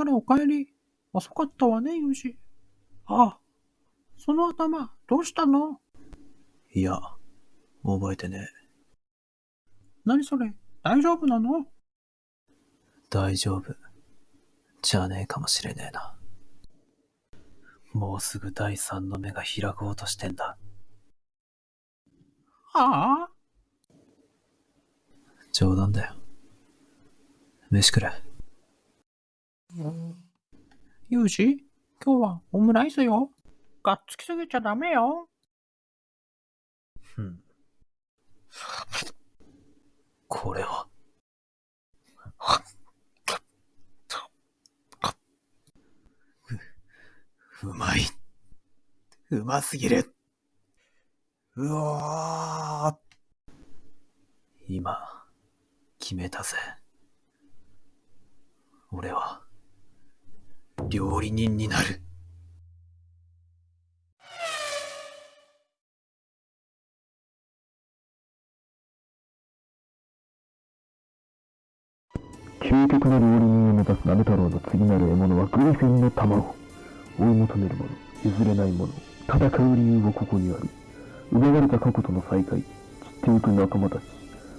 あら、お帰り。遅かったわね、ユージ。ああ、その頭、どうしたの？いや、覚えてねえ。何それ？大丈夫なの？大丈夫。じゃねえかもしれねえな。もうすぐ第三の目が開こうとしてんだ。ああ冗談だよ。飯くれ。ユージ、今日はオムライスよ。がっつきすぎちゃダメよ。ふん。これは？う、うまい。うますぎる。うわー。今、決めたぜ。俺は、料理人になる。究極の料理人を目指す鍋太郎の次なる獲物はグリフィンの卵。追い求めるもの譲れないもの戦う理由はここにある。奪われた過去との再会散ってゆく仲間たち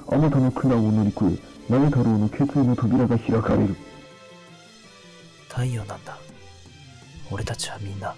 あなたの苦難を乗り越え鍋太郎の決意の扉が開かれる。太陽なんだ。俺たちはみんな。